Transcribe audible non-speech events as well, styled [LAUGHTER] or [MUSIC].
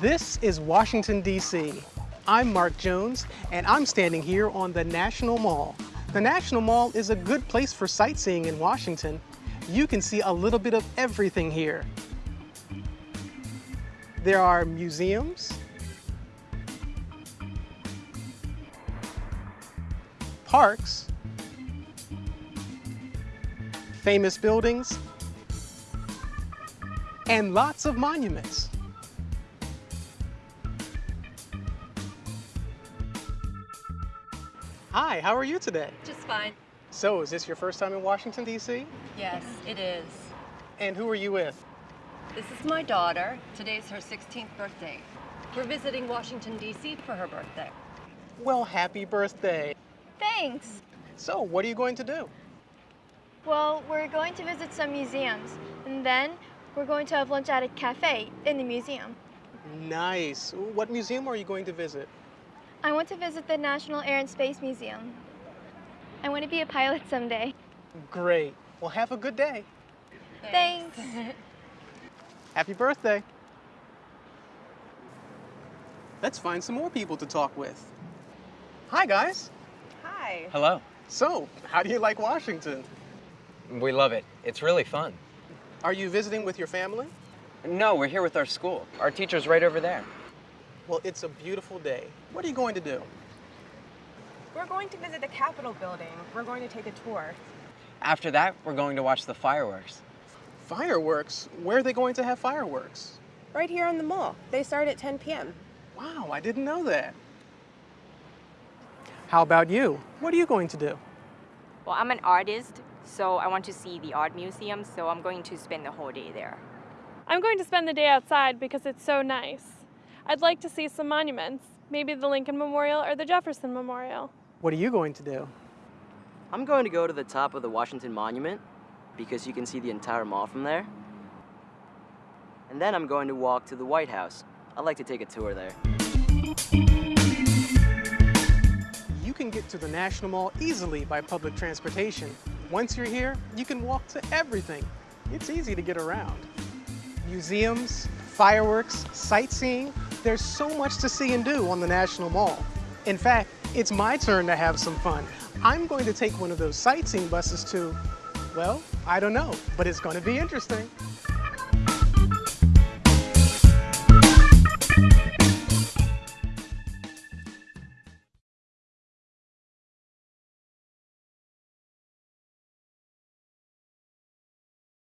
This is Washington, D.C. I'm Mark Jones, and I'm standing here on the National Mall. The National Mall is a good place for sightseeing in Washington. You can see a little bit of everything here. There are museums, parks, famous buildings, and lots of monuments. Hi, how are you today? Just fine. So, is this your first time in Washington, D.C.? Yes, it is. And who are you with? This is my daughter. Today's her 16th birthday. We're visiting Washington, D.C. for her birthday. Well, happy birthday. Thanks. So, what are you going to do? Well, we're going to visit some museums, and then we're going to have lunch at a cafe in the museum. Nice. What museum are you going to visit? I want to visit the National Air and Space Museum. I want to be a pilot someday. Great. Well, have a good day. Thanks. [LAUGHS] Happy birthday. Let's find some more people to talk with. Hi, guys. Hi. Hello. So, how do you like Washington? We love it. It's really fun. Are you visiting with your family? No, we're here with our school. Our teacher's right over there. Well, it's a beautiful day. What are you going to do? We're going to visit the Capitol building. We're going to take a tour. After that, we're going to watch the fireworks. Fireworks? Where are they going to have fireworks? Right here on the mall. They start at 10 p.m. Wow, I didn't know that. How about you? What are you going to do? Well, I'm an artist, so I want to see the art museum, so I'm going to spend the whole day there. I'm going to spend the day outside because it's so nice. I'd like to see some monuments, maybe the Lincoln Memorial or the Jefferson Memorial. What are you going to do? I'm going to go to the top of the Washington Monument because you can see the entire mall from there. And then I'm going to walk to the White House. I'd like to take a tour there. You can get to the National Mall easily by public transportation. Once you're here, you can walk to everything. It's easy to get around. Museums, fireworks, sightseeing, there's so much to see and do on the National Mall. In fact, it's my turn to have some fun. I'm going to take one of those sightseeing buses to, well, I don't know, but it's going to be interesting.